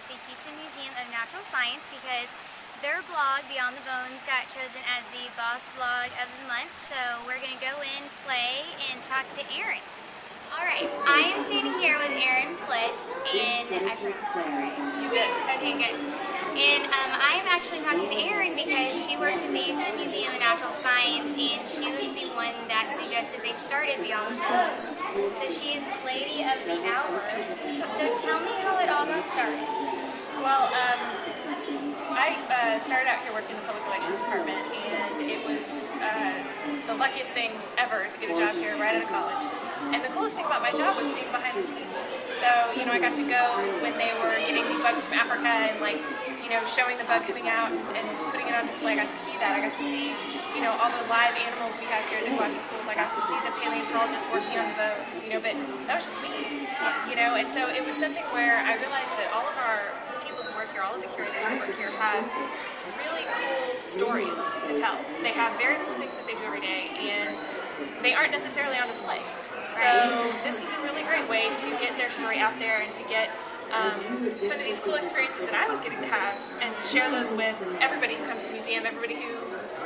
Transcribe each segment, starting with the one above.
at the Houston Museum of Natural Science because their blog, Beyond the Bones, got chosen as the Boss Blog of the Month. So we're going to go in, play, and talk to Erin. Alright, I am standing here with Erin Fliss, and I pronounced that right. You did? Okay, good. And um, I am actually talking to Erin because she works at the Houston Museum of Natural Science, and she was the one that suggested they started Beyond the Bones. So she is the lady of the hour. So tell me how it all got started. Well, um, I uh, started out here working in the public relations department, and it was uh, the luckiest thing ever to get a job here right out of college. And the coolest thing about my job was seeing behind the scenes. So, you know, I got to go when they were getting the bugs from Africa and like, you know, showing the bug coming out and putting it on display. I got to see that. I got to see, you know, all the live animals we have here at Niguacha Schools. I got to see the paleontologists working on the bones, you know, but that was just me, you know, and so it was something where I realized that all of our people who work here, all of the curators that work here have really cool stories to tell. They have very cool things that they do every day and they aren't necessarily on display. So this was a really great way to get their story out there and to get um, some of these cool experiences that I was getting to have and share those with everybody who comes to the museum, everybody who,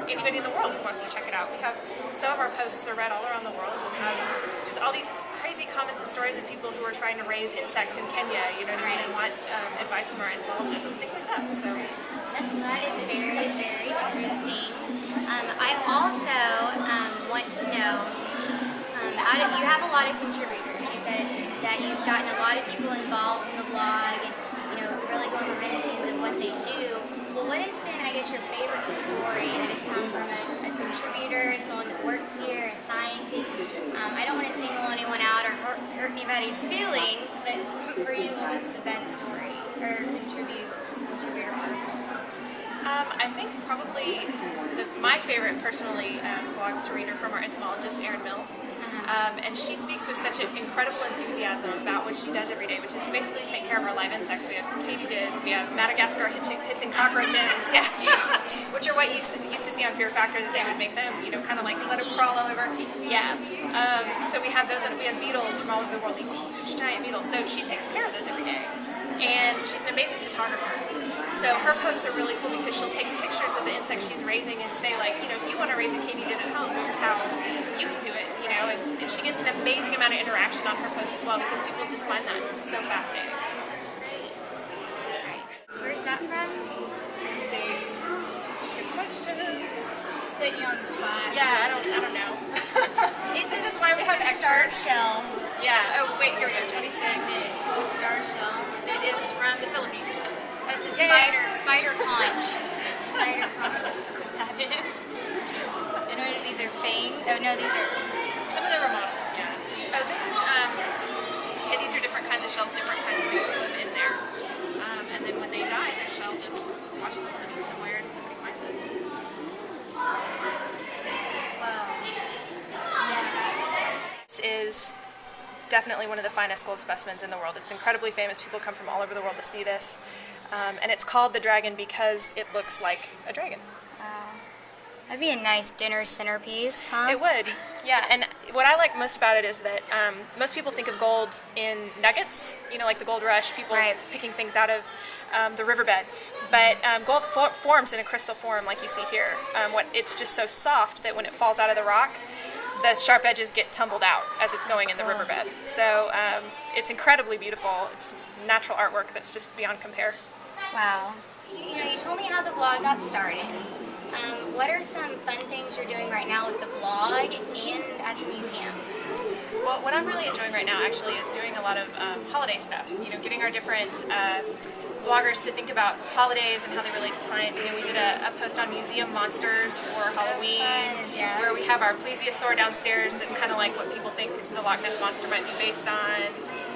anybody in the world who wants to check it out. We have, some of our posts are read all around the world. We have just all these crazy comments and stories of people who are trying to raise insects in Kenya, you know what I mean, and want um, advice from our entomologists and things like that. So That is very, very interesting. Um, I also um, want to know, um, out of, you have a lot of contributors. That you've gotten a lot of people involved in the blog and, you know, really going behind the scenes of what they do. Well, what has been, I guess, your favorite story that has come from a, a contributor, someone that works here, a scientist? Um, I don't want to single anyone out or hurt, hurt anybody's feelings, but for you, what was the best story or contribute, contributor article? Um, I think probably the, my favorite personally um, blogs to read are from our entomologist Erin Mills. Um, and she speaks with such an incredible enthusiasm about what she does every day, which is basically take care of our live insects. We have katydids, we have Madagascar hissing, hissing cockroaches, yeah, which are what you used to, used to see on Fear Factor that they would make them, you know, kind of like let them crawl all over. Yeah. Um, so we have those, and we have beetles from all over the world, these huge giant beetles. So she takes care of those every day. And she's an amazing photographer. So her posts are really cool because she'll take pictures of the insects she's raising and say like, you know, if you want to raise a katydid at home, this is how you can do it, you know, and, and she gets an amazing amount of interaction on her posts as well because people just find that so fascinating. That's great. Where's that from? Let's see. Good question. Putting you on the spot. Yeah, I don't, I don't know. It's This a, is why we have a star shell. Yeah, oh wait, here we go, 26. A star shell. It is from the Philippines. That's a Yeah. spider, spider conch. Spider conch. What that is. I know these are fangs. Oh no, these are. Some of them are models, yeah. Oh, this is, um, yeah, these are different kinds of shells, different kinds of things live in there. Um, and then when they die, their shell just washes up somewhere and somebody finds it. Wow. Yeah. This is definitely one of the finest gold specimens in the world. It's incredibly famous. People come from all over the world to see this. Um, and it's called the dragon because it looks like a dragon. Wow. That'd be a nice dinner centerpiece, huh? It would, yeah. And what I like most about it is that um, most people think of gold in nuggets, you know, like the gold rush, people Right. picking things out of um, the riverbed. But um, gold for- forms in a crystal form, like you see here. Um, what it's just so soft that when it falls out of the rock, the sharp edges get tumbled out as it's going in the riverbed. So um, it's incredibly beautiful. It's natural artwork that's just beyond compare. Wow. You, know, you told me how the blog got started. Um, what are some fun things you're doing right now with the blog and at the museum? Well, what I'm really enjoying right now actually is doing a lot of um, holiday stuff. You know, getting our different uh, bloggers to think about holidays and how they relate to science. You know, we did a, a post on museum monsters for Halloween, yeah. where we have our plesiosaur downstairs. That's kind of like what people think the Loch Ness monster might be based on.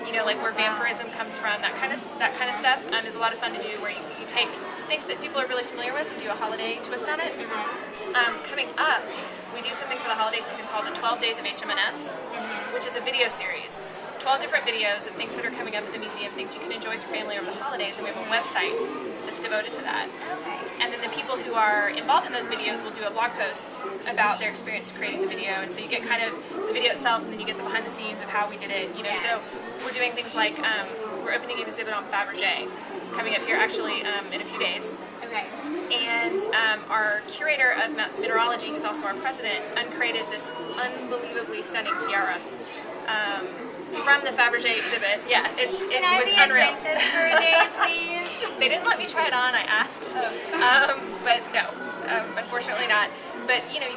You know, like where vampirism comes from. That kind of that kind of stuff um, is a lot of fun to do. Where you, you take things that people are really familiar with and do a holiday twist on it. Um, coming up, we do something for the holiday season called the 12 Days of HMNS, which is a video series. 12 different videos of things that are coming up at the museum, things you can enjoy with your family over the holidays, and we have a website that's devoted to that. Okay. And then the people who are involved in those videos will do a blog post about their experience creating the video. And so you get kind of the video itself, and then you get the behind the scenes of how we did it. You know, Yeah. so we're doing things like um, we're opening an exhibit on Fabergé coming up here actually um, in a few days. Okay. And um, our curator of mineralogy, who's also our president, uncreated this unbelievably stunning tiara. Um, from the Fabergé exhibit. Yeah, it's it Can I was be unreal. a princess for a day, please? they didn't let me try it on. I asked, um, but no, um, unfortunately not. But you know,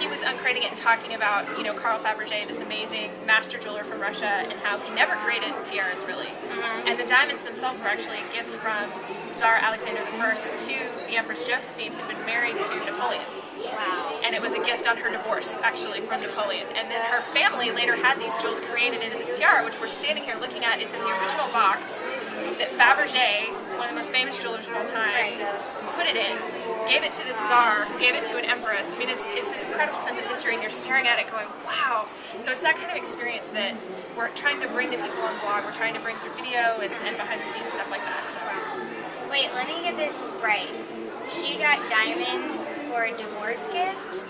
he was uncreating it and talking about you know Carl Fabergé, this amazing master jeweler from Russia, and how he never created tiaras really. Uh-huh. And the diamonds themselves were actually a gift from Tsar Alexander I to the Empress Josephine, who'd been married to Napoleon. Wow. And it was a gift on her divorce, actually, from Napoleon. And then her family later had these jewels created into this tiara, which we're standing here looking at. It's in the original box that Fabergé, one of the most famous jewelers of all time, put it in, gave it to the Tsar, gave it to an empress. I mean, it's, it's this incredible sense of history, and you're staring at it going, wow. So it's that kind of experience that we're trying to bring to people on blog. We're trying to bring through video and, and behind the scenes stuff like that. So. Wait, let me get this right. She got diamonds for a divorce gift?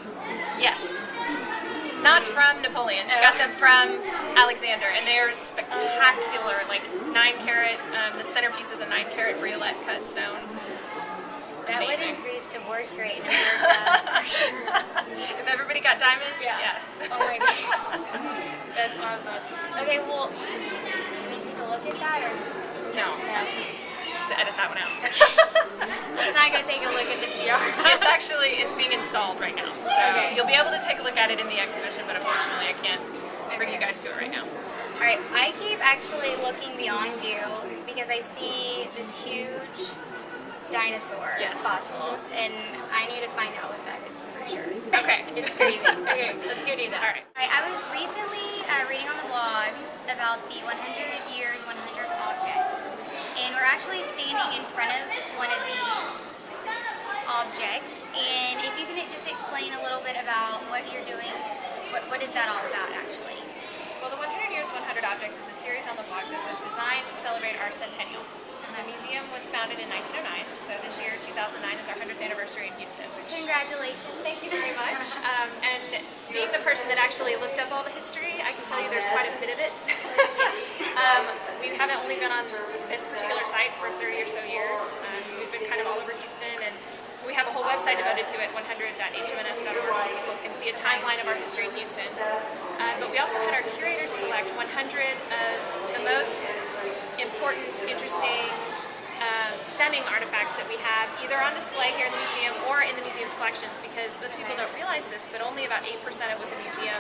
Yes. Not from Napoleon. She got them from Alexander, and they are spectacular. Like nine carat. Um, the centerpiece is a nine carat briolette cut stone. It's That would increase divorce rate in America. if everybody got diamonds, yeah. Oh my god. That's awesome. Okay, well, can we take a look at that or? no, No. to edit that one out. Let's not go take a look at the tiara. it's actually it's being installed right now, so Okay. you'll be able to take a look at it in the exhibition. But unfortunately, I can't bring you guys to it right now. Alright, I keep actually looking beyond you because I see this huge dinosaur Yes. fossil and I need to find out what that is for sure. Okay. it's crazy. Okay, let's go do that. All right. Alright, I was recently uh, reading on the blog about the 100 years, 100 objects. We're actually standing in front of one of these objects. And if you can just explain a little bit about what you're doing, what, what is that all about actually? Well, the 100 Years, 100 Objects is a series on the blog that was designed to celebrate our centennial. The museum was founded in 1909, so this year, 2009, is our 100th anniversary in Houston, which Congratulations. Thank you very much. Um, and being the person that actually looked up all the history, I can tell you there's quite a bit of it. um, we haven't only been on this particular site for 30 or so years. Um, we've been kind of all over Houston, and we have a whole website devoted to it, 100.hmns.org. where People can see a timeline of our history in Houston. Uh, but we also had our curators select 100 of the most important, interesting, um, stunning artifacts that we have either on display here in the museum or in the museum's collections because most people don't realize this, but only about 8% of what the museum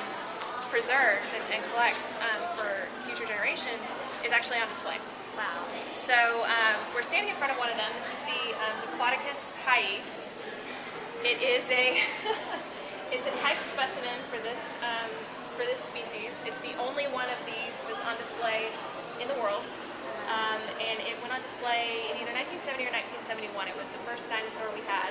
preserves and, and collects um, for future generations is actually on display. Wow. So um, we're standing in front of one of them. This is the um, Diplodocus hayi. It is a it's a type specimen for this um, for this species. It's the only one of these that's on display in the world. Um, and it went on display in either 1970 or 1971. It was the first dinosaur we had.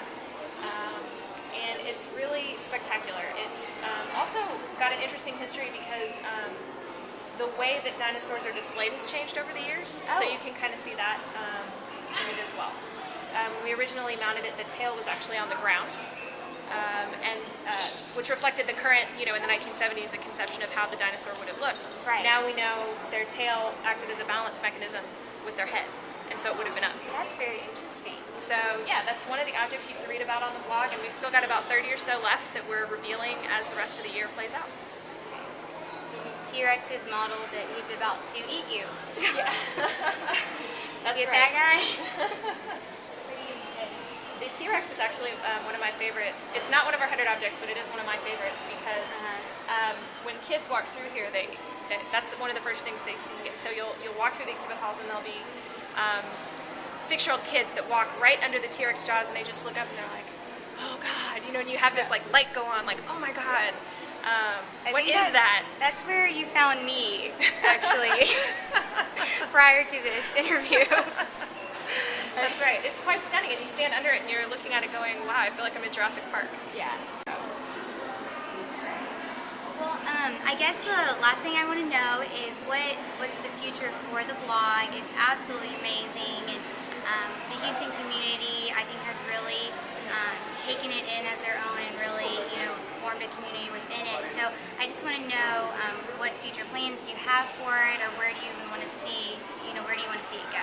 Um, and it's really spectacular. It's um, also got an interesting history because um, the way that dinosaurs are displayed has changed over the years. So Oh. you can kind of see that um, in it as well. Um, when we originally mounted it, the tail was actually on the ground. Um, and uh, which reflected the current, you know, in the 1970s, the conception of how the dinosaur would have looked. Right. Now we know their tail acted as a balance mechanism with their head, and so it would have been up. That's very interesting. So yeah, that's one of the objects you can read about on the blog, and we've still got about 30 or so left that we're revealing as the rest of the year plays out. T-Rex is modeled that he's about to eat you. Yeah, that's Get right. that guy? The T-Rex is actually um, one of my favorite. It's not one of our hundred objects, but it is one of my favorites because Uh-huh. um, when kids walk through here, they, they that's one of the first things they see. And so you'll you'll walk through the exhibit halls, and there'll be um, six-year-old kids that walk right under the T-Rex jaws, and they just look up and they're like, "Oh God!" You know, and you have this like light go on, like, "Oh my God." Um, I what think that? that's- That's where you found me, actually, prior to this interview. That's right. It's quite stunning, and you stand under it and you're looking at it, going, "Wow, I feel like I'm in Jurassic Park." yeah. So. Well, um, I guess the last thing I want to know is what what's the future for the blog? It's absolutely amazing, and um, the Houston community I think has really um, taken it in as their own and really you know formed a community within it. So I just want to know um, what future plans do you have for it, or where do you even want to see you know where do you want to see it go?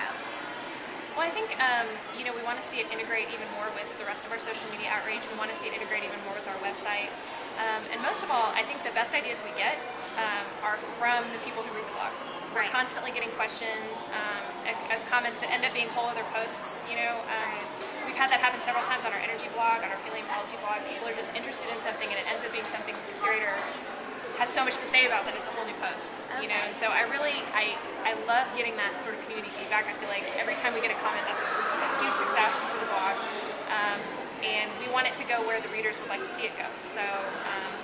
Well, I think um, you know we want to see it integrate even more with the rest of our social media outreach. We want to see it integrate even more with our website. Um, and most of all, I think the best ideas we get um, are from the people who read the blog. We're Right. constantly getting questions um, as comments that end up being whole other posts. You know, um, we've had that happen several times on our energy blog, on our paleontology blog. People are just interested in something, and it ends up being something that the curator has so much to say about that it's a whole new post. You know, and so I really I I love getting that sort of community feedback. I feel like every time we get a comment, that's a huge success for the blog, um, and we want it to go where the readers would like to see it go. So. Um,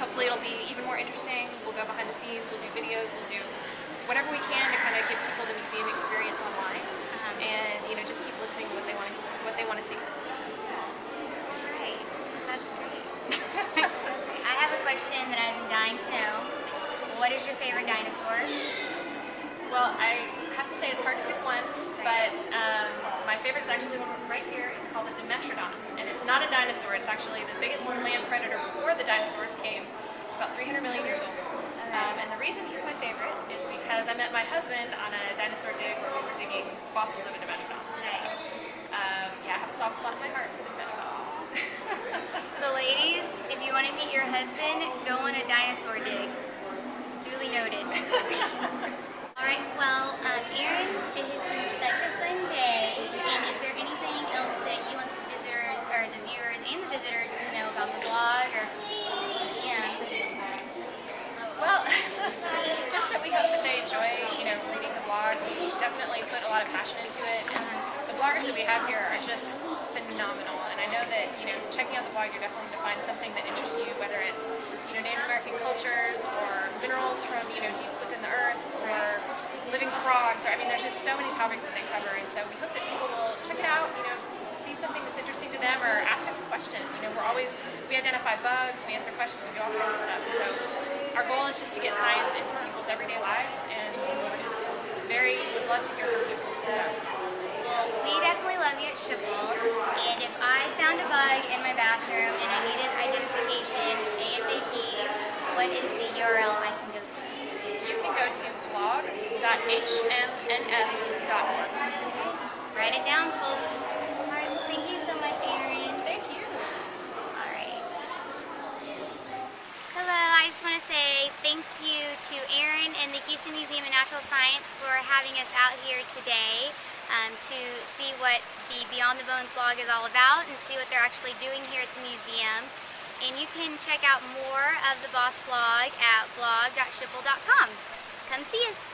hopefully it'll be even more interesting. We'll go behind the scenes, we'll do videos, we'll do whatever we can to kind of give people the museum experience online, and you know just keep listening to what they want what they want to see. Right. That's great. I have a question that I've been dying to know. What is your favorite dinosaur? Well, I have to say it's hard to pick one, but um, my favorite is actually the one right here. It's called a Dimetrodon, and it's not a dinosaur. It's actually the biggest land predator before the dinosaurs came. It's about 300 million years old. Um, and the reason he's my favorite is because I met my husband on a dinosaur dig where we were digging fossils of a Dimetrodon. So, Nice. um, yeah, I have a soft spot in my heart for the Dimetrodon. So ladies, if you want to meet your husband, go on a dinosaur dig. Duly noted. Alright, well, um, Erin, it has been such a fun day. And is there anything else that you want the visitors, or the viewers and the visitors to know about the blog or the museum? Well, just that we hope that they enjoy, you know, reading the blog. We definitely put a lot of passion into it, and the bloggers that we have here are just phenomenal. And I know that, you know, checking out the blog, you're definitely going to find something that interests you, whether it's, you know, Native American cultures or minerals from, you know, deep within the earth or living frogs. Or I mean, there's just so many topics that they cover, and so we hope that people will check it out. You know, see something that's interesting to them or ask us a question. You know, we're always we identify bugs, we answer questions, we do all kinds of stuff. And so goal is just to get science into people's everyday lives, and we're just very would love to hear from people. So Well, we definitely love you at Schipple, and if I found a bug in my bathroom and I needed identification ASAP, what is the URL I can go to? you can go to blog.hmns.org. Write it down, folks. Alright, well, thank you so much, Erin. Thank you. Alright. Hello, I just want to say thank you to Erin and the Houston Museum of Natural Science for having us out here today um, to see what the Beyond the Bones blog is all about and see what they're actually doing here at the museum. And you can check out more of the Boss blog at blog.schipple.com. Come see us!